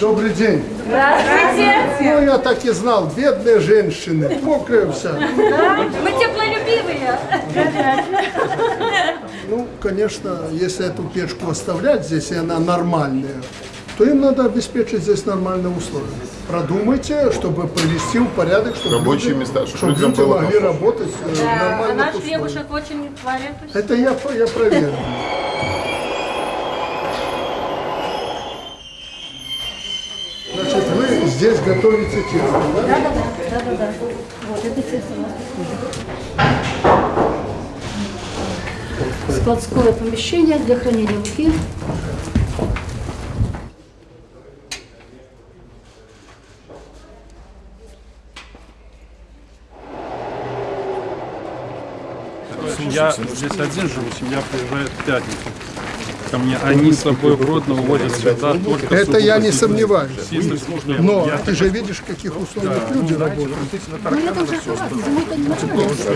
Добрый день. Здравствуйте. Ну, я так и знал, бедные женщины, мокрая вся. Мы теплолюбивые. Ну, конечно, если эту печку оставлять здесь, и она нормальная, то им надо обеспечить здесь нормальные условия. Продумайте, чтобы привести в порядок, чтобы Рабочие люди, места, чтобы чтобы людям люди было могли работать э, в А нормальных наш условиях. хлебушек очень хвалят. Это я, я проверю. Здесь готовите тесто, да? Да, да, да. Вот, это тесто у нас. складское помещение для хранения муки. Я здесь один живу, семья приезжает в пятницу. Ко мне они с собой в Гродно увозят сюда только Это я не сомневаюсь. Но ты же видишь, в каких условиях люди работают.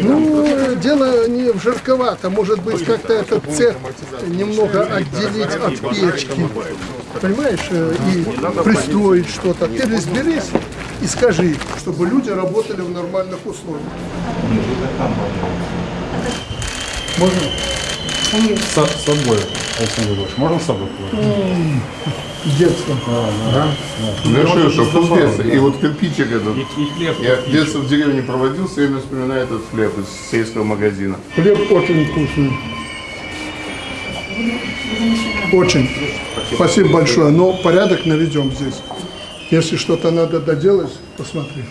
Ну. Ну, дело не в жарковато. Может быть, как-то этот цех немного отделить от печки. Понимаешь? э, И пристроить что-то. Ты разберись и скажи, чтобы люди работали в нормальных условиях. Можно? С, с собой, Александр Егорович, можно с собой? С детства. Ну что, что вкусно. И вот кирпичик этот. И хлеб. Я детство в деревне проводил, все время вспоминаю этот хлеб из сельского магазина. Хлеб очень вкусный. Очень. Спасибо большое. Но порядок наведем здесь. Если что-то надо доделать, посмотри.